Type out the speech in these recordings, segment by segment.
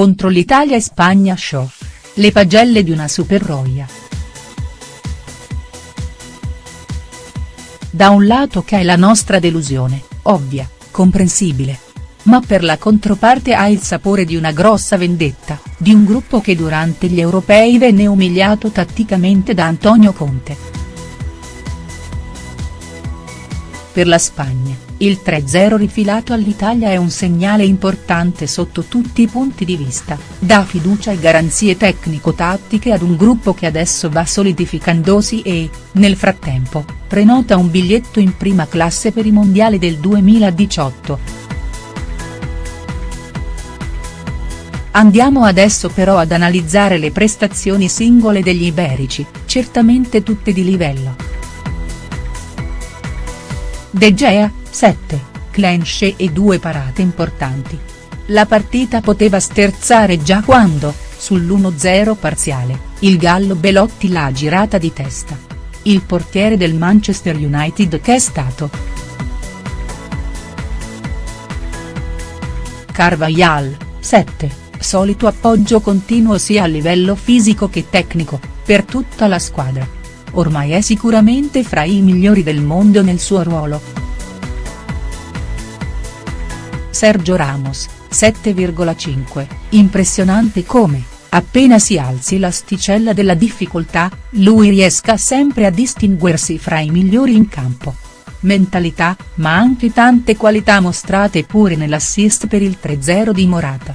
contro l'Italia e Spagna show. Le pagelle di una superroia. Da un lato che è la nostra delusione, ovvia, comprensibile. Ma per la controparte ha il sapore di una grossa vendetta, di un gruppo che durante gli europei venne umiliato tatticamente da Antonio Conte. Per la Spagna, il 3-0 rifilato all'Italia è un segnale importante sotto tutti i punti di vista, dà fiducia e garanzie tecnico-tattiche ad un gruppo che adesso va solidificandosi e, nel frattempo, prenota un biglietto in prima classe per i mondiali del 2018. Andiamo adesso però ad analizzare le prestazioni singole degli iberici, certamente tutte di livello. De Gea, 7, clenche e due parate importanti. La partita poteva sterzare già quando, sull'1-0 parziale, il gallo Belotti l'ha girata di testa. Il portiere del Manchester United che è stato. Carvajal, 7, solito appoggio continuo sia a livello fisico che tecnico, per tutta la squadra. Ormai è sicuramente fra i migliori del mondo nel suo ruolo. Sergio Ramos, 7,5, impressionante come, appena si alzi l'asticella della difficoltà, lui riesca sempre a distinguersi fra i migliori in campo. Mentalità, ma anche tante qualità mostrate pure nell'assist per il 3-0 di Morata.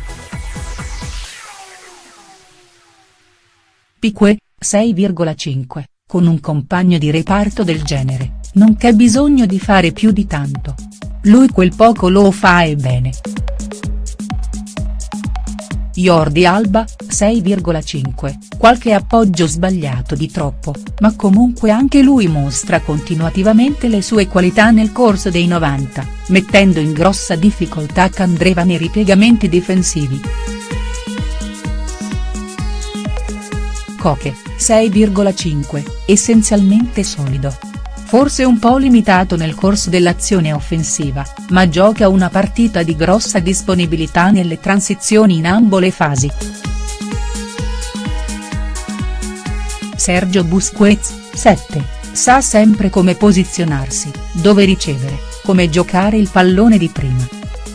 Pique, 6,5, con un compagno di reparto del genere, non c'è bisogno di fare più di tanto. Lui quel poco lo fa e bene. Jordi Alba, 6,5, qualche appoggio sbagliato di troppo, ma comunque anche lui mostra continuativamente le sue qualità nel corso dei 90, mettendo in grossa difficoltà Candreva nei ripiegamenti difensivi. Coche, 6,5, essenzialmente solido. Forse un po' limitato nel corso dell'azione offensiva, ma gioca una partita di grossa disponibilità nelle transizioni in ambo le fasi. Sergio Busquets, 7, sa sempre come posizionarsi, dove ricevere, come giocare il pallone di prima.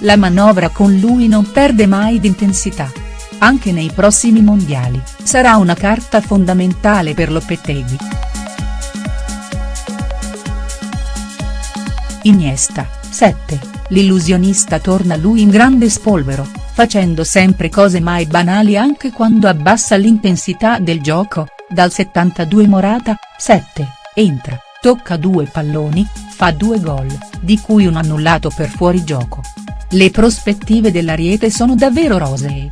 La manovra con lui non perde mai d'intensità anche nei prossimi mondiali, sarà una carta fondamentale per Lopetegui. Iniesta, 7, l'illusionista torna lui in grande spolvero, facendo sempre cose mai banali anche quando abbassa l'intensità del gioco, dal 72 Morata, 7, entra, tocca due palloni, fa due gol, di cui un annullato per fuorigioco. Le prospettive dell'Ariete sono davvero rosee.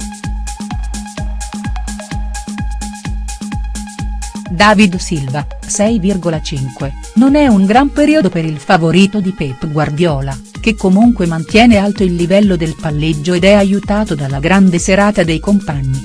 David Silva, 6,5, non è un gran periodo per il favorito di Pep Guardiola, che comunque mantiene alto il livello del palleggio ed è aiutato dalla grande serata dei compagni.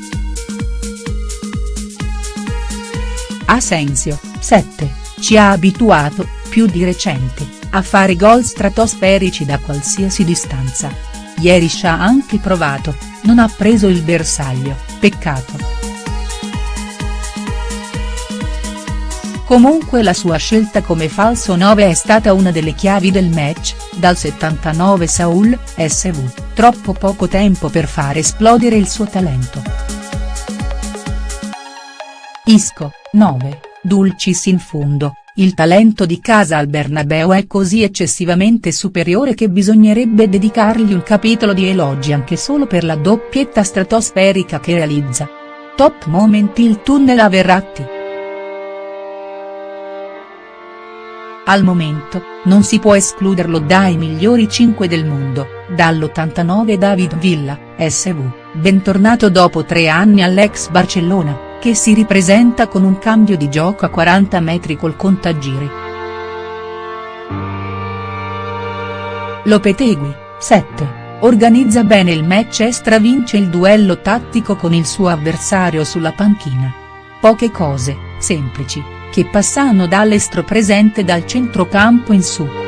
Asensio, 7, ci ha abituato, più di recente, a fare gol stratosferici da qualsiasi distanza. Ieri ci ha anche provato, non ha preso il bersaglio, peccato. Comunque la sua scelta come falso 9 è stata una delle chiavi del match, dal 79 Saul, SV, troppo poco tempo per far esplodere il suo talento. Isco, 9, Dulcis in fondo, il talento di casa al Bernabeu è così eccessivamente superiore che bisognerebbe dedicargli un capitolo di elogi anche solo per la doppietta stratosferica che realizza. Top moment il tunnel a Verratti. Al momento, non si può escluderlo dai migliori 5 del mondo, dall'89 David Villa, SV, bentornato dopo tre anni all'ex Barcellona, che si ripresenta con un cambio di gioco a 40 metri col contagiri. Lopetegui, 7, organizza bene il match e stravince il duello tattico con il suo avversario sulla panchina. Poche cose, semplici, che passano dall'estro presente dal centrocampo in su.